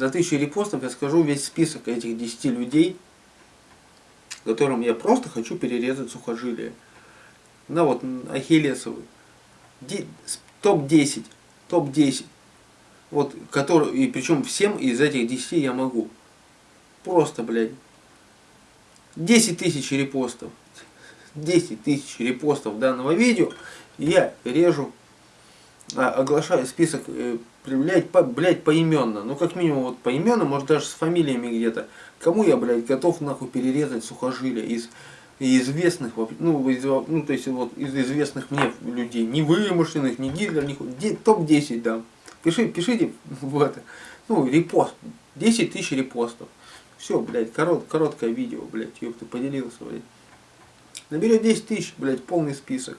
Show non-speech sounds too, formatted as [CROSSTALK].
За 1000 репостов я скажу весь список этих 10 людей, которым я просто хочу перерезать сухожилие. На вот Ахиллесовый. Топ-10. Топ-10. Вот, который, и причем всем из этих 10 я могу. Просто, блядь. 10 тысяч репостов. 10 тысяч репостов данного видео. Я режу, а, оглашаю список, э, блядь, по, блядь, поименно. Ну, как минимум, вот поименно, может, даже с фамилиями где-то. Кому я, блядь, готов, нахуй, перерезать сухожилия из известных, ну, из, ну, то есть, вот, из известных мне людей. Не вымышленных, не Гитлер, не топ-10, да. Пиши, пишите [LAUGHS] в это, ну, репост. 10 тысяч репостов. Все, блядь, корот, короткое видео, блядь, ёпта, поделился, блядь. Наберет 10 тысяч, блядь, полный список.